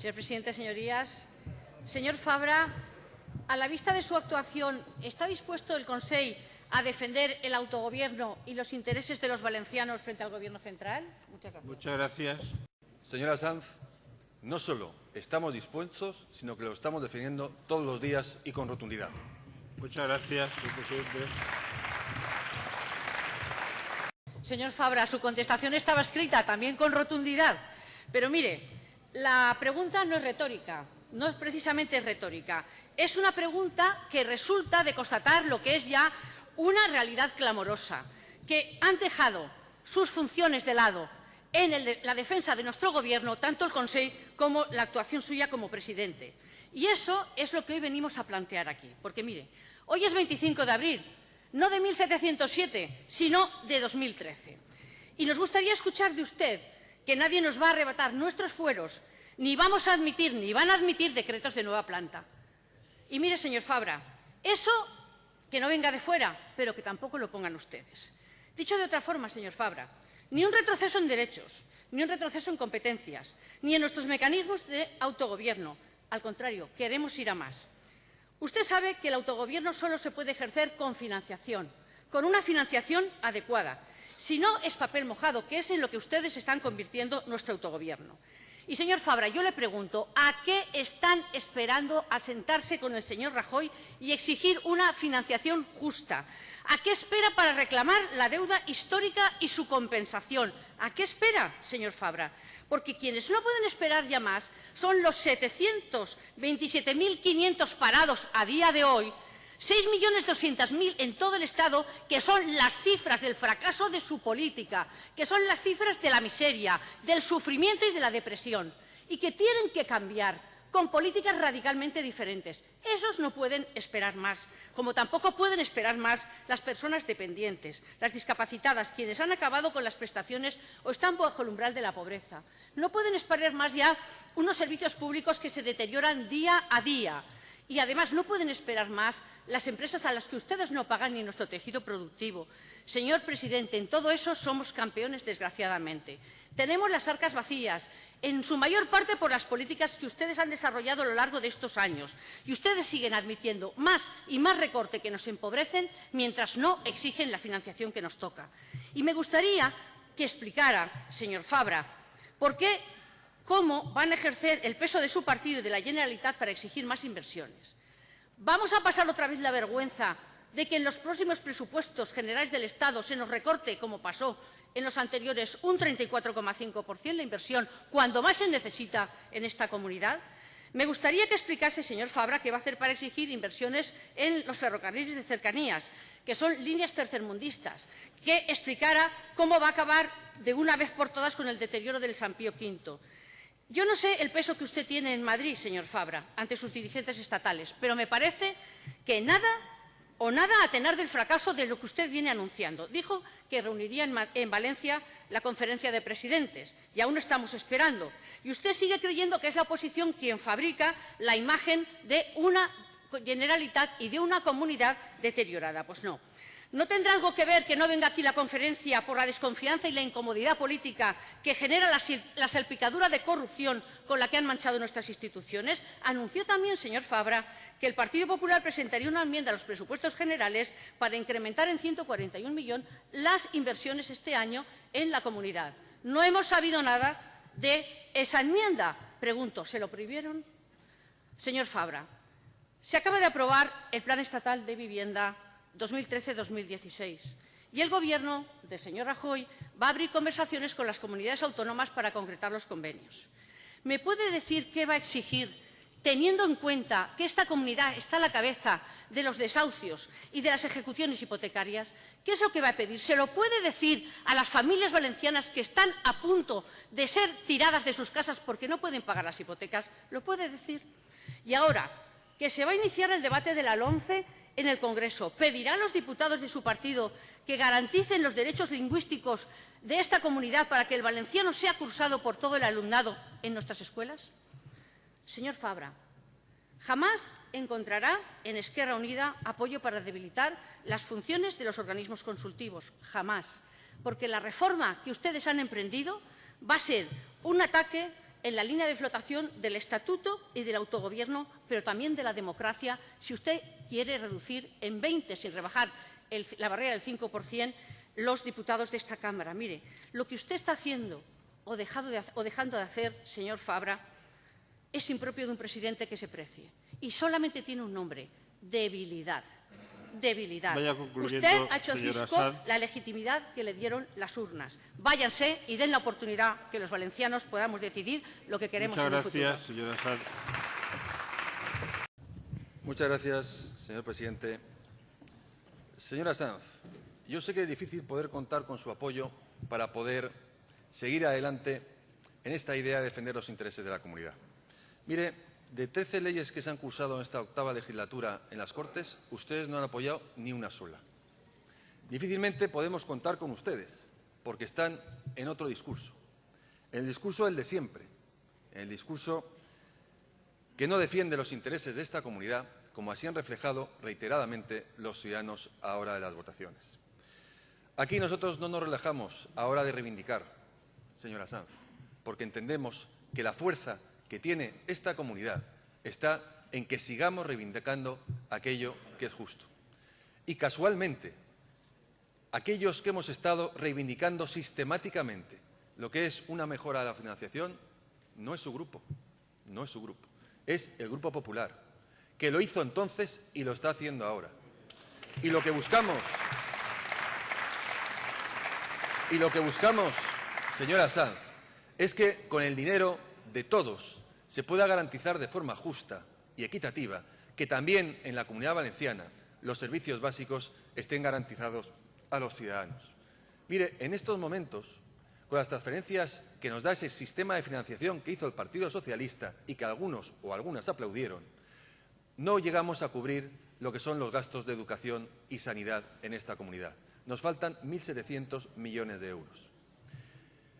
Señor presidente, señorías, señor Fabra, a la vista de su actuación, ¿está dispuesto el Consejo a defender el autogobierno y los intereses de los valencianos frente al Gobierno central? Muchas gracias. Muchas gracias. Señora Sanz, no solo estamos dispuestos, sino que lo estamos defendiendo todos los días y con rotundidad. Muchas gracias, señor presidente. Señor Fabra, su contestación estaba escrita también con rotundidad. Pero mire, la pregunta no es retórica, no es precisamente retórica. Es una pregunta que resulta de constatar lo que es ya una realidad clamorosa, que han dejado sus funciones de lado en la defensa de nuestro Gobierno, tanto el Consejo como la actuación suya como presidente. Y eso es lo que hoy venimos a plantear aquí. Porque, mire, hoy es 25 de abril, no de 1707, sino de 2013. Y nos gustaría escuchar de usted que nadie nos va a arrebatar nuestros fueros, ni vamos a admitir, ni van a admitir decretos de nueva planta. Y mire, señor Fabra, eso que no venga de fuera, pero que tampoco lo pongan ustedes. Dicho de otra forma, señor Fabra, ni un retroceso en derechos, ni un retroceso en competencias, ni en nuestros mecanismos de autogobierno. Al contrario, queremos ir a más. Usted sabe que el autogobierno solo se puede ejercer con financiación, con una financiación adecuada. Si no, es papel mojado, que es en lo que ustedes están convirtiendo nuestro autogobierno. Y, señor Fabra, yo le pregunto, ¿a qué están esperando a sentarse con el señor Rajoy y exigir una financiación justa? ¿A qué espera para reclamar la deuda histórica y su compensación? ¿A qué espera, señor Fabra? Porque quienes no pueden esperar ya más son los 727.500 parados a día de hoy 6.200.000 en todo el Estado, que son las cifras del fracaso de su política, que son las cifras de la miseria, del sufrimiento y de la depresión, y que tienen que cambiar con políticas radicalmente diferentes. Esos no pueden esperar más, como tampoco pueden esperar más las personas dependientes, las discapacitadas, quienes han acabado con las prestaciones o están bajo el umbral de la pobreza. No pueden esperar más ya unos servicios públicos que se deterioran día a día, y además no pueden esperar más las empresas a las que ustedes no pagan ni nuestro tejido productivo. Señor presidente, en todo eso somos campeones, desgraciadamente. Tenemos las arcas vacías, en su mayor parte por las políticas que ustedes han desarrollado a lo largo de estos años. Y ustedes siguen admitiendo más y más recorte que nos empobrecen mientras no exigen la financiación que nos toca. Y me gustaría que explicara, señor Fabra, por qué cómo van a ejercer el peso de su partido y de la Generalitat para exigir más inversiones. ¿Vamos a pasar otra vez la vergüenza de que en los próximos presupuestos generales del Estado se nos recorte, como pasó en los anteriores, un 34,5% la inversión, cuando más se necesita en esta comunidad? Me gustaría que explicase, señor Fabra, qué va a hacer para exigir inversiones en los ferrocarriles de cercanías, que son líneas tercermundistas, que explicara cómo va a acabar de una vez por todas con el deterioro del San Pío V. Yo no sé el peso que usted tiene en Madrid, señor Fabra, ante sus dirigentes estatales, pero me parece que nada o nada a tener del fracaso de lo que usted viene anunciando. Dijo que reuniría en, en, Valencia la conferencia de presidentes y aún estamos esperando. Y usted sigue creyendo que es la oposición quien fabrica la imagen de una generalidad y de una comunidad deteriorada. Pues no. ¿No tendrá algo que ver que no venga aquí la conferencia por la desconfianza y la incomodidad política que genera la, salpicadura de corrupción con la que han manchado nuestras instituciones? Anunció también, señor Fabra, que el Partido Popular presentaría una enmienda a los presupuestos generales para incrementar en 141 millones las inversiones este año en la comunidad. No hemos sabido nada de esa enmienda. Pregunto, ¿se lo prohibieron? Señor Fabra, se acaba de aprobar el Plan Estatal de Vivienda 2013-2016. Y el Gobierno del señor Rajoy va a abrir conversaciones con las comunidades autónomas para concretar los convenios. ¿Me puede decir qué va a exigir, teniendo en cuenta que esta comunidad está a la cabeza de los desahucios y de las ejecuciones hipotecarias? ¿Qué es lo que va a pedir? ¿Se lo puede decir a las familias valencianas que están a punto de ser tiradas de sus casas porque no pueden pagar las hipotecas? ¿Lo puede decir? Y ahora, que se va a iniciar el debate de la LONCE en el Congreso. ¿Pedirá a los diputados de su partido que garanticen los derechos lingüísticos de esta comunidad para que el valenciano sea cursado por todo el alumnado en nuestras escuelas? Señor Fabra, jamás encontrará en Esquerra Unida apoyo para debilitar las funciones de los organismos consultivos. Jamás. Porque la reforma que ustedes han emprendido va a ser un ataque en la línea de flotación del estatuto y del autogobierno, pero también de la democracia, si usted quiere reducir en 20, sin rebajar la barrera del 5%, los diputados de esta Cámara. Mire, lo que usted está haciendo o, o dejando de hacer, señor Fabra, es impropio de un presidente que se precie. Y solamente tiene un nombre, debilidad debilidad. Usted ha hecho cisco la legitimidad que le dieron las urnas. Váyanse y den la oportunidad que los valencianos podamos decidir lo que queremos Muchas en el gracias, Señora Sanz. Muchas gracias, señor presidente. Señora Sanz, yo sé que es difícil poder contar con su apoyo para poder seguir adelante en esta idea de defender los intereses de la comunidad. Mire, de 13 leyes que se han cursado en esta octava legislatura en las Cortes, ustedes no han apoyado ni una sola. Difícilmente podemos contar con ustedes, porque están en otro discurso. En el discurso del de siempre, en el discurso que no defiende los intereses de esta comunidad, como así han reflejado reiteradamente los ciudadanos a hora de las votaciones. Aquí nosotros no nos relajamos a hora de reivindicar, señora Sanz, porque entendemos que la fuerza que tiene esta comunidad está en que sigamos reivindicando aquello que es justo. Y casualmente, aquellos que hemos estado reivindicando sistemáticamente lo que es una mejora de la financiación, no es su grupo, no es su grupo, es el Grupo Popular, que lo hizo entonces y lo está haciendo ahora. Y lo que buscamos, y lo que buscamos, señora Sanz, es que con el dinero de todos se pueda garantizar de forma justa y equitativa que también en la Comunidad Valenciana los servicios básicos estén garantizados a los ciudadanos. Mire, en estos momentos, con las transferencias que nos da ese sistema de financiación que hizo el Partido Socialista y que algunos o algunas aplaudieron, no llegamos a cubrir lo que son los gastos de educación y sanidad en esta comunidad. Nos faltan 1.700 millones de euros.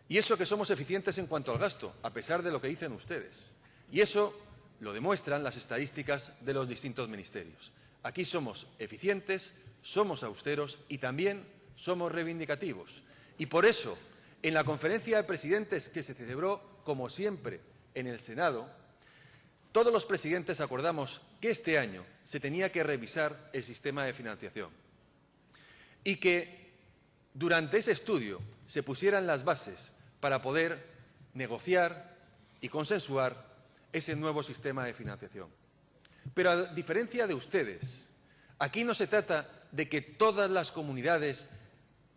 Y eso que somos eficientes en cuanto al gasto, a pesar de lo que dicen ustedes. Y eso lo demuestran las estadísticas de los distintos ministerios. Aquí somos eficientes, somos austeros y también somos reivindicativos. Y por eso, en la conferencia de presidentes que se celebró, como siempre, en el Senado, todos los presidentes acordamos que este año se tenía que revisar el sistema de financiación y que durante ese estudio se pusieran las bases para poder negociar y consensuar ese nuevo sistema de financiación. Pero a diferencia de ustedes, aquí no se trata de que todas las comunidades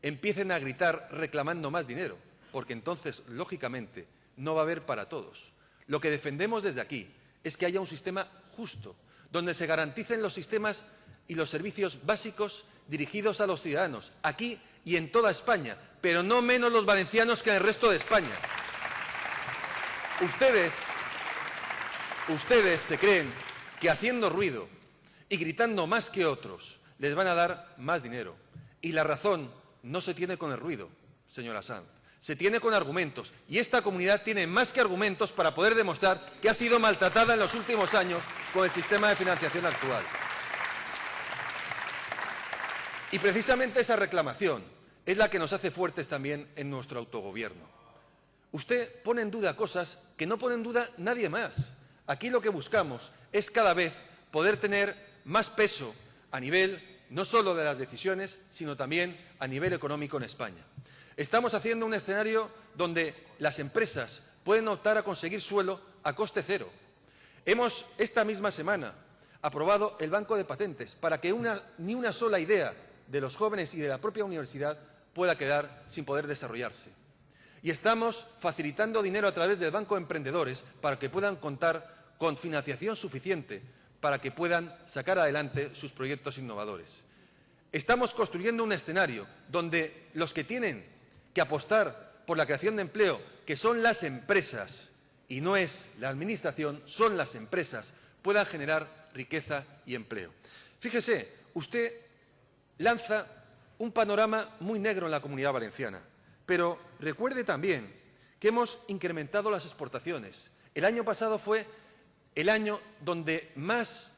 empiecen a gritar reclamando más dinero, porque entonces, lógicamente, no va a haber para todos. Lo que defendemos desde aquí es que haya un sistema justo, donde se garanticen los sistemas y los servicios básicos dirigidos a los ciudadanos, aquí y en toda España, pero no menos los valencianos que en el resto de España. Ustedes Ustedes se creen que haciendo ruido y gritando más que otros les van a dar más dinero. Y la razón no se tiene con el ruido, señora Sanz. Se tiene con argumentos. Y esta comunidad tiene más que argumentos para poder demostrar que ha sido maltratada en los últimos años con el sistema de financiación actual. Y precisamente esa reclamación es la que nos hace fuertes también en nuestro autogobierno. Usted pone en duda cosas que no pone en duda nadie más. Aquí lo que buscamos es cada vez poder tener más peso a nivel no solo de las decisiones, sino también a nivel económico en España. Estamos haciendo un escenario donde las empresas pueden optar a conseguir suelo a coste cero. Hemos, esta misma semana, aprobado el Banco de Patentes para que ni una sola idea de los jóvenes y de la propia universidad pueda quedar sin poder desarrollarse y estamos facilitando dinero a través del Banco de Emprendedores para que puedan contar con financiación suficiente para que puedan sacar adelante sus proyectos innovadores. Estamos construyendo un escenario donde los que tienen que apostar por la creación de empleo, que son las empresas y no es la Administración, son las empresas, puedan generar riqueza y empleo. Fíjese, usted lanza un panorama muy negro en la comunidad valenciana. Pero recuerde también que hemos incrementado las exportaciones. El año pasado fue el año donde más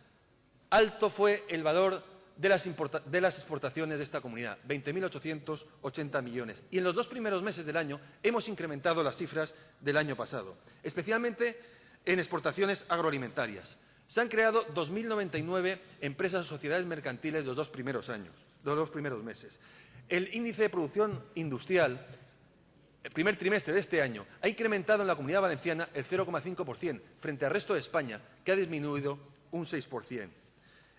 alto fue el valor de las, exportaciones de esta comunidad, 20.880 millones. Y en los dos primeros meses del año hemos incrementado las cifras del año pasado, especialmente en exportaciones agroalimentarias. Se han creado 2.099 empresas o sociedades mercantiles los dos primeros años, los dos primeros meses. El índice de producción industrial, el primer trimestre de este año, ha incrementado en la Comunidad Valenciana el 0,5% frente al resto de España, que ha disminuido un 6%.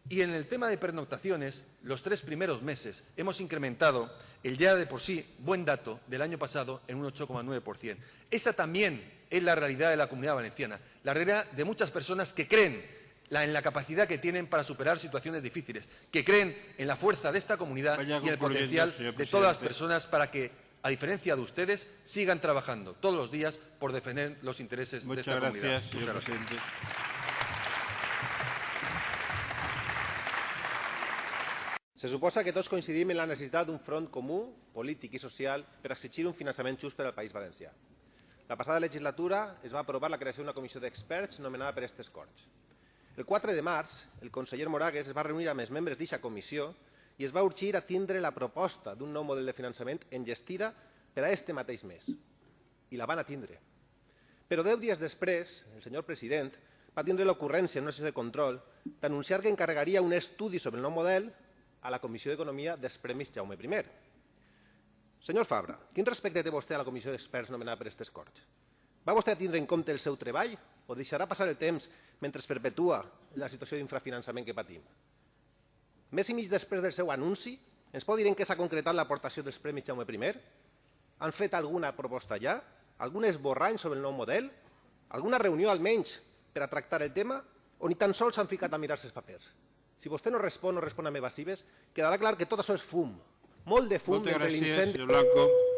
Y en el tema de pernoctaciones, los tres primeros meses hemos incrementado el ya de por sí buen dato del año pasado en un 8,9%. Esa también es la realidad de la comunidad valenciana, la realidad de muchas personas que creen en la capacidad que tienen para superar situaciones difíciles, que creen en la fuerza de esta comunidad y en el potencial de todas las personas para que, a diferencia de ustedes, sigan trabajando todos los días por defender los intereses de esta comunidad. Señor presidente. Se suposa que tots coincidim en la necessitat d'un front comú, polític i social, per exigir un finançament just per al País Valencià. La passada legislatura es va aprovar la creació d'una comissió d'experts nomenada per aquestes Corts. El 4 de març, el conseller Moragues es va reunir amb els membres d'aquesta comissió i es va urgir a tindre la proposta d'un nou model de finançament enllestida per a este mateix mes. I la van atindre. Però deu dies després, el senyor president va tindre l'ocurrència en una sessió de control d'anunciar que encarregaria un estudi sobre el nou model a la Comissió d'Economia dels Premis Jaume I. Senyor Fabra, quin respecte té vostè a la comissió d'experts nomenada per aquestes Corts? Va vostè tindre en compte el seu treball o deixarà passar el temps mentre es perpetua la situació d'infrafinançament que patim? Més i mig després del seu anunci, ens pot dir en què s'ha concretat l'aportació dels Premis Jaume I? Han fet alguna proposta ja? Algun esborrany sobre el nou model? Alguna reunió almenys per a tractar el tema? O ni tan sols s'han ficat a mirar-se els papers? Si vostè no respon o respon amb evasives, quedarà clar que tot això és fum. Molt de fum Moltes gràcies, l'incendi... senyor Blanco.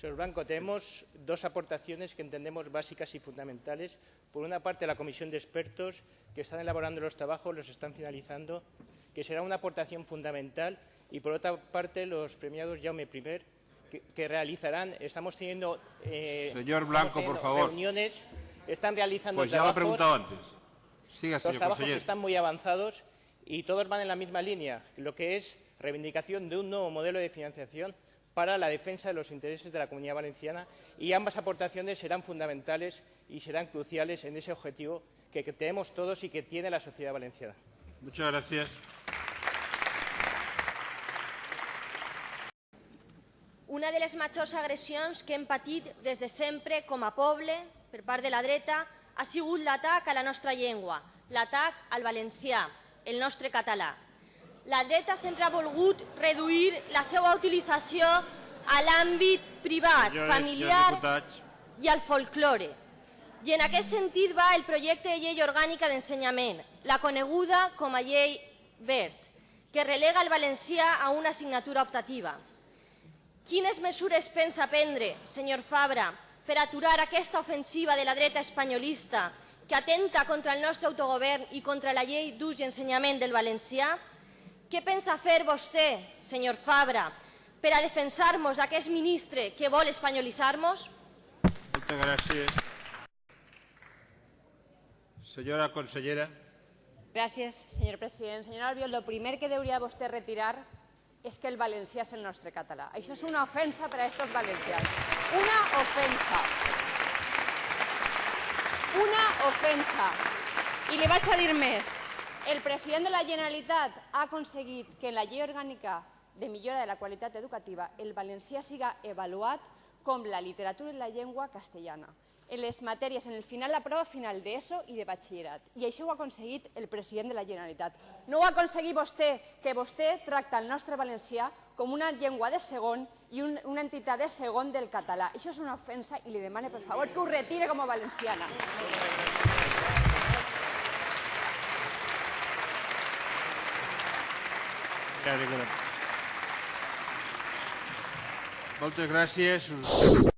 Señor Blanco, tenemos dos aportaciones que entendemos básicas y fundamentales. Por una parte, la comisión de expertos que están elaborando los trabajos, los están finalizando, que será una aportación fundamental. Y por otra parte, los premiados Jaume I, que, que realizarán, estamos teniendo, eh, Señor Blanco, teniendo por favor. reuniones, están realizando Pues ya lo he trabajos. preguntado antes. Siga, Los señor trabajos consejero. están muy avanzados y todos van en la misma línea, lo que es reivindicación de un nuevo modelo de financiación para la defensa de los intereses de la Comunidad Valenciana y ambas aportaciones serán fundamentales y serán cruciales en ese objetivo que, tenemos todos y que tiene la sociedad valenciana. Muchas gracias. Una de les majors agressions que hem patit des de sempre com a poble per part de la dreta ha sigut l'atac a la nostra llengua, l'atac al valencià, el nostre català. La dreta sempre ha volgut reduir la seva utilització a l'àmbit privat, Senyores, familiar i al folklore. I en aquest sentit va el projecte de llei orgànica d'ensenyament, la coneguda com a llei verd, que relega el valencià a una assignatura optativa. Quines mesures pensa prendre, senyor Fabra, per aturar aquesta ofensiva de la dreta espanyolista que atenta contra el nostre autogovern i contra la llei d'ús i ensenyament del valencià? Què pensa fer vostè, senyor Fabra, per a defensar-nos d'aquest ministre que vol espanyolitzar-nos? Muchas gracias. Señora consellera. Gràcies, senyor president. Senyor Albiol, el primer que hauria vostè retirar és que el valencià és el nostre català. Això és una ofensa per a estos valencians. Una ofensa. Una ofensa. I li vaig a dir més. El president de la Generalitat ha aconseguit que en la llei orgànica de millora de la qualitat educativa el valencià siga avaluat com la literatura i la llengua castellana en les matèries, en el final, la prova final d'ESO i de batxillerat. I això ho ha aconseguit el president de la Generalitat. No ho ha aconseguit vostè, que vostè tracta el nostre valencià com una llengua de segon i un, una entitat de segon del català. Això és una ofensa i li demane, per favor, que ho retire com a valenciana. Moltes gràcies.